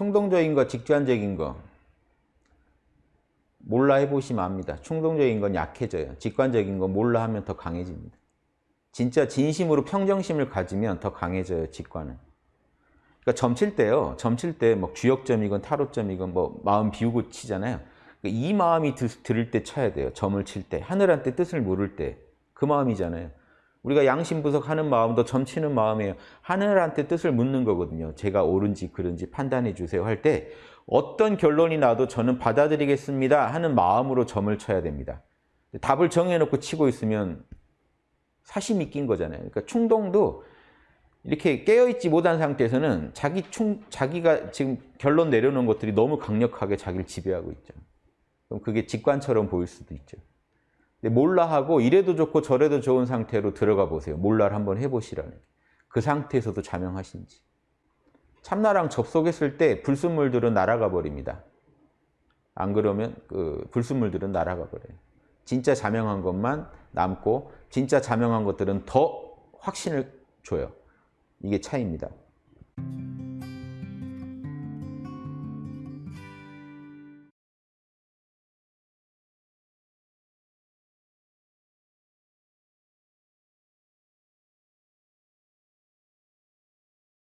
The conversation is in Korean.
충동적인 거, 직관적인 거 몰라 해보시면 압니다. 충동적인 건 약해져요. 직관적인 거 몰라 하면 더 강해집니다. 진짜 진심으로 평정심을 가지면 더 강해져요. 직관은. 그러니까 점칠 때요. 점칠 때 뭐 주역점이건 타로점이건 뭐 마음 비우고 치잖아요. 그러니까 이 마음이 들을 때 쳐야 돼요. 점을 칠 때. 하늘한테 뜻을 물을 때. 그 마음이잖아요. 우리가 양심부석하는 마음도 점치는 마음이에요. 하늘한테 뜻을 묻는 거거든요. 제가 옳은지 그른지 판단해 주세요 할 때 어떤 결론이 나도 저는 받아들이겠습니다 하는 마음으로 점을 쳐야 됩니다. 답을 정해놓고 치고 있으면 사심이 낀 거잖아요. 그러니까 충동도 이렇게 깨어있지 못한 상태에서는 자기 충, 자기가 지금 결론 내려놓은 것들이 너무 강력하게 자기를 지배하고 있죠. 그럼 그게 직관처럼 보일 수도 있죠. 몰라 하고 이래도 좋고 저래도 좋은 상태로 들어가 보세요. 몰라를 한번 해보시라는. 그 상태에서도 자명하신지. 참나랑 접속했을 때 불순물들은 날아가 버립니다. 안 그러면 그 불순물들은 날아가 버려요. 진짜 자명한 것만 남고 진짜 자명한 것들은 더 확신을 줘요. 이게 차이입니다.